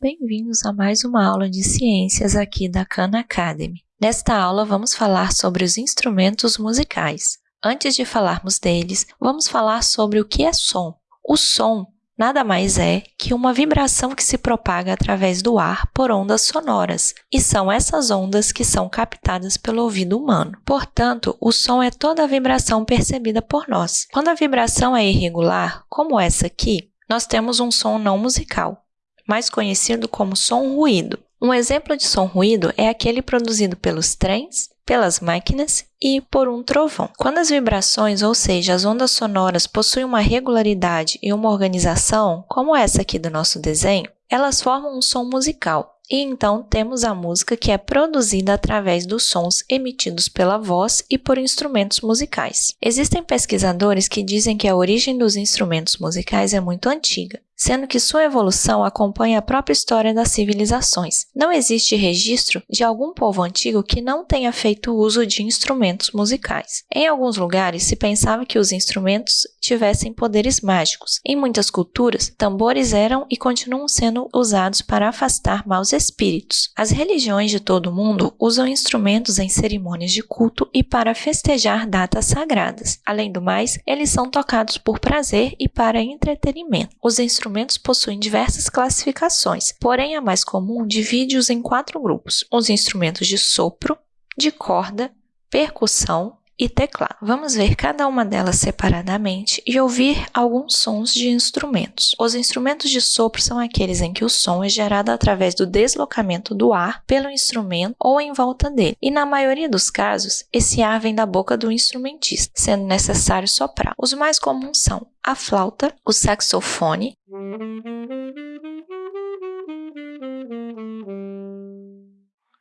Bem-vindos a mais uma aula de ciências aqui da Khan Academy. Nesta aula vamos falar sobre os instrumentos musicais. Antes de falarmos deles, vamos falar sobre o que é som. O som nada mais é que uma vibração que se propaga através do ar por ondas sonoras, e são essas ondas que são captadas pelo ouvido humano. Portanto, o som é toda a vibração percebida por nós. Quando a vibração é irregular, como essa aqui, nós temos um som não musical, mais conhecido como som ruído. Um exemplo de som ruído é aquele produzido pelos trens, pelas máquinas e por um trovão. Quando as vibrações, ou seja, as ondas sonoras, possuem uma regularidade e uma organização, como essa aqui do nosso desenho, elas formam um som musical. E então temos a música que é produzida através dos sons emitidos pela voz e por instrumentos musicais. Existem pesquisadores que dizem que a origem dos instrumentos musicais é muito antiga, sendo que sua evolução acompanha a própria história das civilizações. Não existe registro de algum povo antigo que não tenha feito uso de instrumentos musicais. Em alguns lugares se pensava que os instrumentos tivessem poderes mágicos. Em muitas culturas, tambores eram e continuam sendo usados para afastar maus espíritos. As religiões de todo o mundo usam instrumentos em cerimônias de culto e para festejar datas sagradas. Além do mais, eles são tocados por prazer e para entretenimento. Os instrumentos possuem diversas classificações, porém a mais comum divide-os em quatro grupos: os instrumentos de sopro, de corda, percussão, e teclado. Vamos ver cada uma delas separadamente e ouvir alguns sons de instrumentos. Os instrumentos de sopro são aqueles em que o som é gerado através do deslocamento do ar pelo instrumento ou em volta dele, e na maioria dos casos, esse ar vem da boca do instrumentista, sendo necessário soprar. Os mais comuns são a flauta, o saxofone,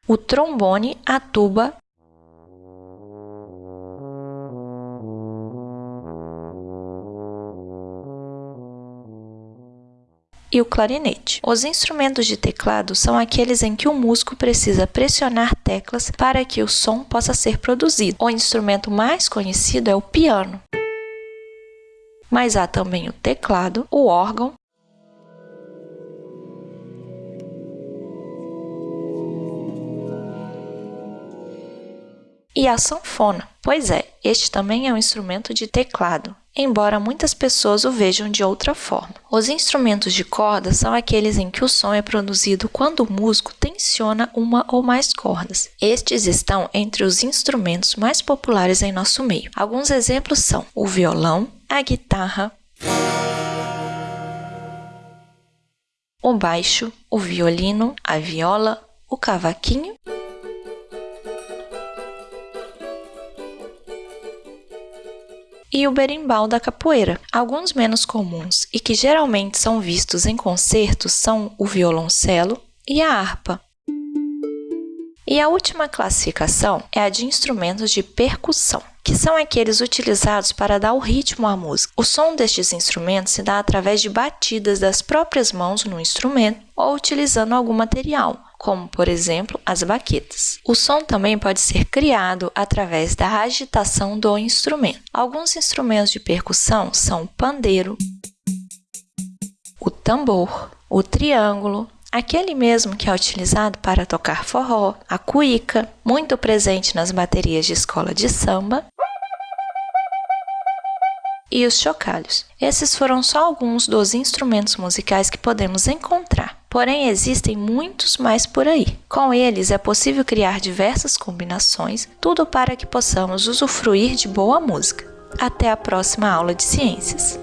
o trombone, a tuba e o clarinete. Os instrumentos de teclado são aqueles em que o músico precisa pressionar teclas para que o som possa ser produzido. O instrumento mais conhecido é o piano. Mas há também o teclado, o órgão, e a sanfona. Pois é, este também é um instrumento de teclado embora muitas pessoas o vejam de outra forma. Os instrumentos de corda são aqueles em que o som é produzido quando o músico tensiona uma ou mais cordas. Estes estão entre os instrumentos mais populares em nosso meio. Alguns exemplos são o violão, a guitarra, o baixo, o violino, a viola, o cavaquinho e o berimbau da capoeira. Alguns menos comuns e que geralmente são vistos em concertos são o violoncelo e a harpa. E a última classificação é a de instrumentos de percussão, que são aqueles utilizados para dar o ritmo à música. O som destes instrumentos se dá através de batidas das próprias mãos no instrumento ou utilizando algum material, como por exemplo as baquetas. O som também pode ser criado através da agitação do instrumento. Alguns instrumentos de percussão são o pandeiro, o tambor, o triângulo, aquele mesmo que é utilizado para tocar forró, a cuíca, muito presente nas baterias de escola de samba, e os chocalhos. Esses foram só alguns dos instrumentos musicais que podemos encontrar. Porém, existem muitos mais por aí. Com eles é possível criar diversas combinações, tudo para que possamos usufruir de boa música. Até a próxima aula de ciências!